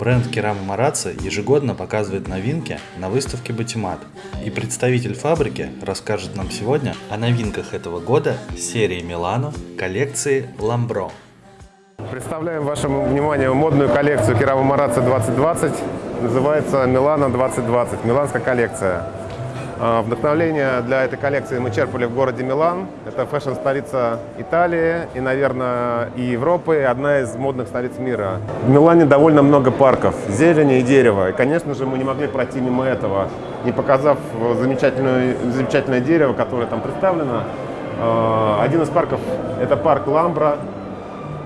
Бренд Керама Марацци ежегодно показывает новинки на выставке Батимат. И представитель фабрики расскажет нам сегодня о новинках этого года серии Милано коллекции Ламбро. Представляем вашему вниманию модную коллекцию Керама Марацци 2020. Называется Милано 2020, миланская коллекция. А, вдохновление для этой коллекции мы черпали в городе Милан. Это фэшн-столица Италии и, наверное, и Европы, и одна из модных столиц мира. В Милане довольно много парков, зелени и дерева. И, конечно же, мы не могли пройти мимо этого, не показав замечательное, замечательное дерево, которое там представлено. А, один из парков – это парк Ламбра.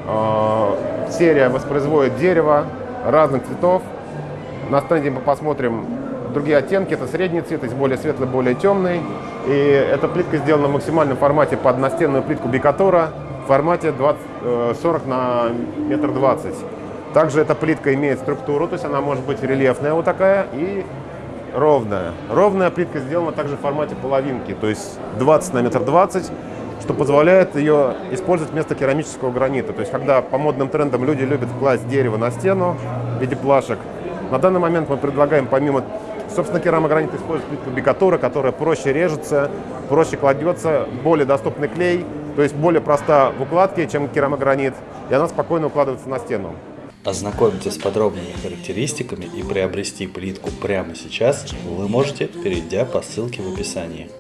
А, серия воспроизводит дерево разных цветов. На стенде мы посмотрим другие оттенки. Это средний цвет, есть более светлый, более темный. И эта плитка сделана в максимальном формате под настенную плитку Бикатора в формате 20, 40 э, на метр двадцать. Также эта плитка имеет структуру, то есть она может быть рельефная вот такая и ровная. Ровная плитка сделана также в формате половинки, то есть 20 на метр двадцать, что позволяет ее использовать вместо керамического гранита. То есть когда по модным трендам люди любят класть дерево на стену в виде плашек, на данный момент мы предлагаем помимо Собственно, керамогранит использует плитку бикатура, которая проще режется, проще кладется, более доступный клей, то есть более проста в укладке, чем керамогранит, и она спокойно укладывается на стену. Ознакомиться с подробными характеристиками и приобрести плитку прямо сейчас вы можете, перейдя по ссылке в описании.